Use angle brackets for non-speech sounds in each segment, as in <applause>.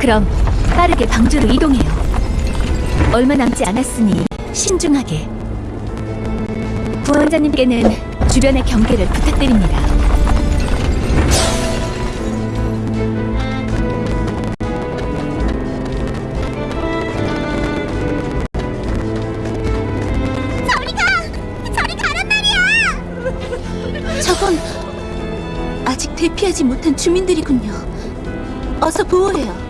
그럼 빠르게 방주로 이동해요. 얼마 남지 않았으니 신중하게. 부원장님께는 주변의 경계를 부탁드립니다. 저리 가란 말이야! <laughs> 저건 아직 대피하지 못한 주민들이군요. 어서 보호해요.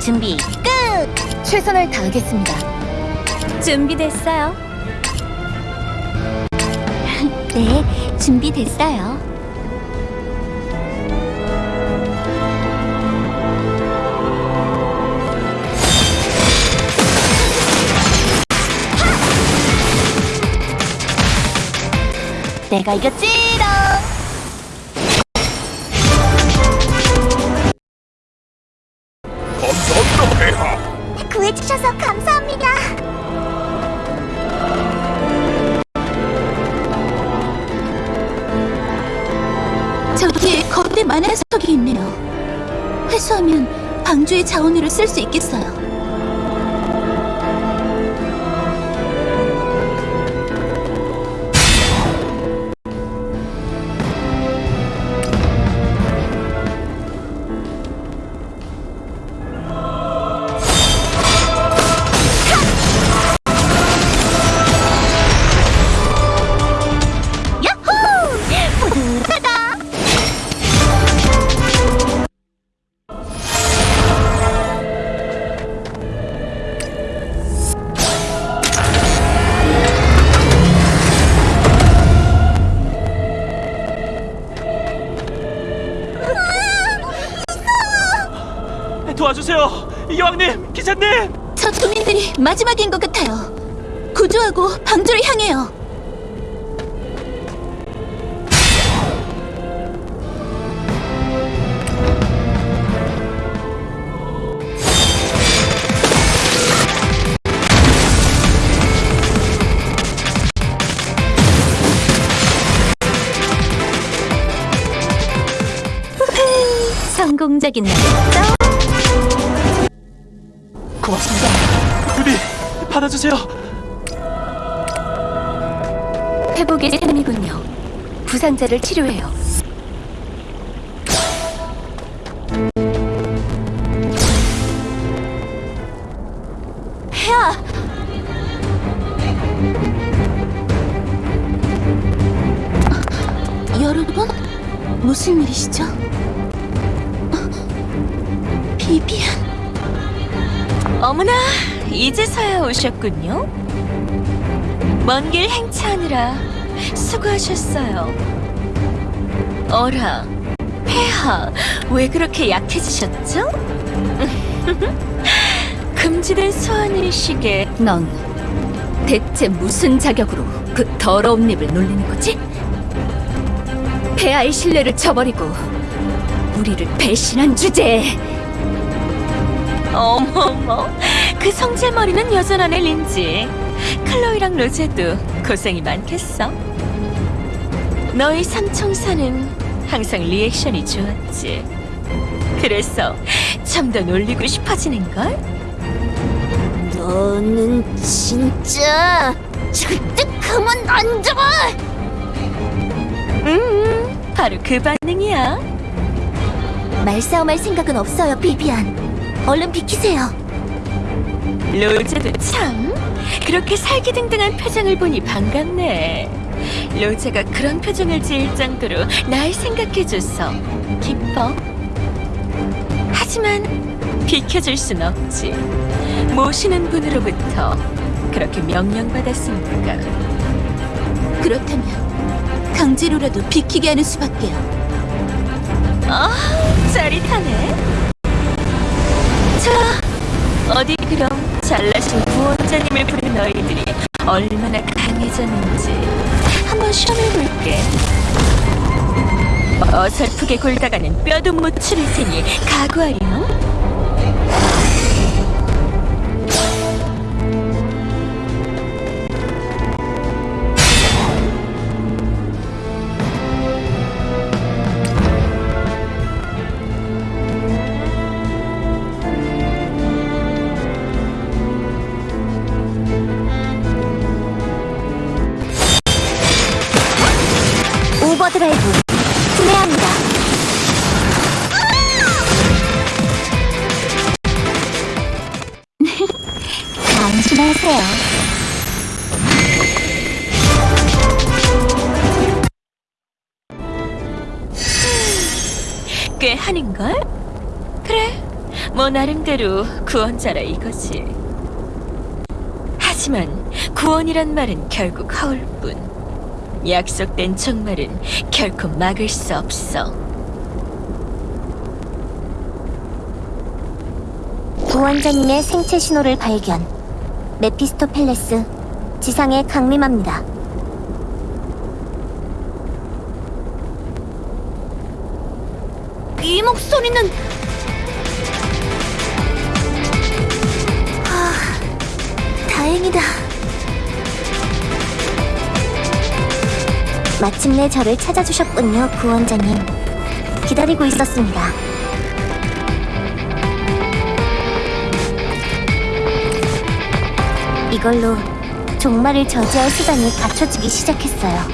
준비 끝! 최선을 다하겠습니다. 준비됐어요. <laughs> 네, 준비됐어요. 내가 이겼지롱! 구해주셔서 감사합니다. 저기에 거대 만화석이 있네요. 회수하면 방주의 자원으로 쓸 수 있겠어요. 기사님! 저 주민들이 마지막인 것 같아요. 구조하고 방주를 향해요. 성공적인 날 받아주세요. 회복의 셈이군요. 부상자를 치료해요. 무슨 일이시죠? 어, 비비안, 어머나, 이제서야 오셨군요. 먼 길 행차하느라 수고하셨어요. 어라, 폐하, 왜 그렇게 약해지셨죠? <laughs> 금지된 소환일식에 넌 대체 무슨 자격으로 그 더러운 입을 놀리는 거지? 폐하의 신뢰를 저버리고 우리를 배신한 주제에 어머머, 그 성질머리는 여전하네, 린지. 클로이랑 로제도 고생이 많겠어. 너희 삼총사는 항상 리액션이 좋았지. 그래서 좀더 놀리고 싶어지는걸? 너는 진짜 절대 가만 안 둬! 음, 바로 그 반응이야. 말싸움할 생각은 없어요, 비비안. 얼른 비키세요. 로제도 참 그렇게 살기등등한 표정을 보니 반갑네. 로제가 그런 표정을 지을 정도로 날 생각해줘서 기뻐. 하지만 비켜줄 순 없지. 모시는 분으로부터 그렇게 명령받았으니까. 그렇다면 강제로라도 비키게 하는 수밖에요. 아, 짜릿하네. 자, 어디 그럼 잘나신 부원장님을 부른 너희들이 얼마나 강해졌는지 한번 시험해볼게. 어설프게 굴다가는 뼈도 못 추릴 테니 각오하렴. 필요합니다. <laughs> 안심하세요. 꽤 하는걸? 그래, 뭐 나름대로 구원자라 이거지. 하지만 구원이란 말은 결국 허울뿐. 약속된 종말은 결코 막을 수 없어. 구원자님의 생체 신호를 발견. 메피스토펠레스 지상에 강림합니다. 이 목소리는 아, 다행이다. 마침내 저를 찾아주셨군요, 구원자님. 기다리고 있었습니다. 이걸로 종말을 저지할 수단이 갖춰지기 시작했어요.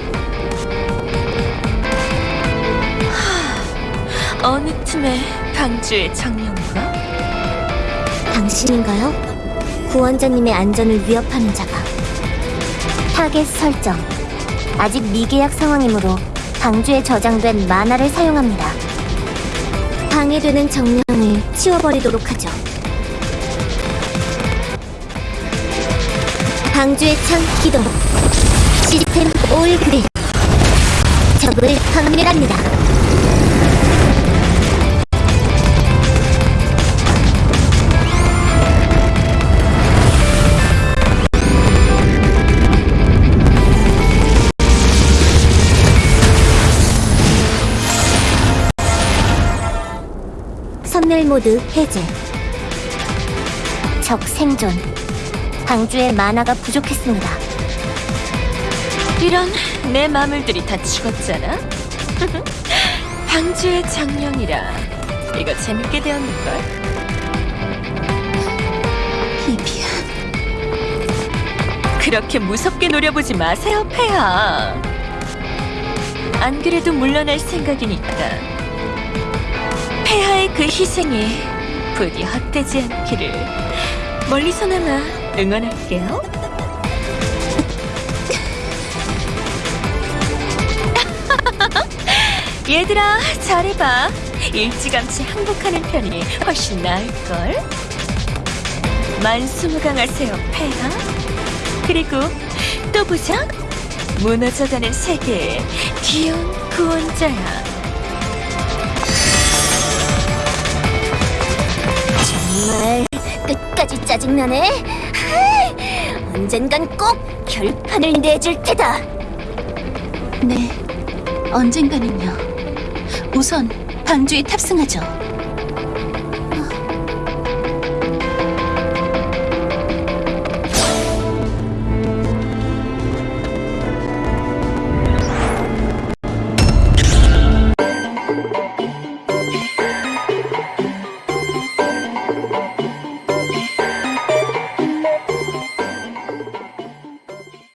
어느 틈에 방주의 정령과 당신인가요? 구원자님의 안전을 위협하는 자가. 타겟 설정. 아직 미계약 상황이므로 방주에 저장된 마나를 사용합니다. 방해되는 정령을 치워버리도록 하죠. 방주의 창 기동. System all green. 적을 격멸합니다. 선멸 모드 해제. 적 생존. 방주의 만화가 부족했습니다. 이런 내 마물들이 다 죽었잖아. <laughs> 방주의 정령이라 이거 재밌게 되었는걸. 비비안. 그렇게 무섭게 노려보지 마세요, 폐하. 안 그래도 물러날 생각이니까. 그 희생이 부디 헛되지 않기를 멀리서나마 응원할게요. <laughs> 얘들아, 잘해봐. 일찌감치 항복하는 편이 훨씬 나을걸. 만수무강하세요, 폐하. 그리고 또 보자. 무너져가는 세계의 귀여운 구원자야. 정말 끝까지 짜증나네. 하이, 언젠간 꼭 결판을 내줄 테다. 네, 언젠가는요. 우선 방주에 탑승하죠.